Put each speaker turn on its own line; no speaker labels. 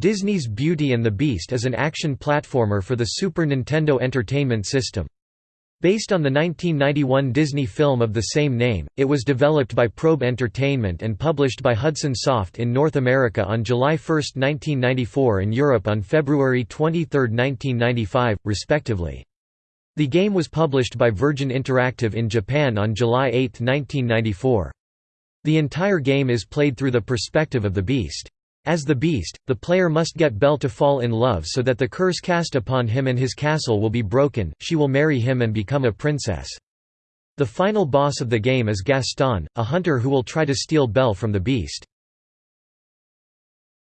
Disney's Beauty and the Beast is an action platformer for the Super Nintendo Entertainment System. Based on the 1991 Disney film of the same name, it was developed by Probe Entertainment and published by Hudson Soft in North America on July 1, 1994 and Europe on February 23, 1995, respectively. The game was published by Virgin Interactive in Japan on July 8, 1994. The entire game is played through the perspective of the Beast. As the Beast, the player must get Belle to fall in love so that the curse cast upon him and his castle will be broken, she will marry him and become a princess. The final boss of the game is Gaston, a hunter who will try to steal Belle from the Beast.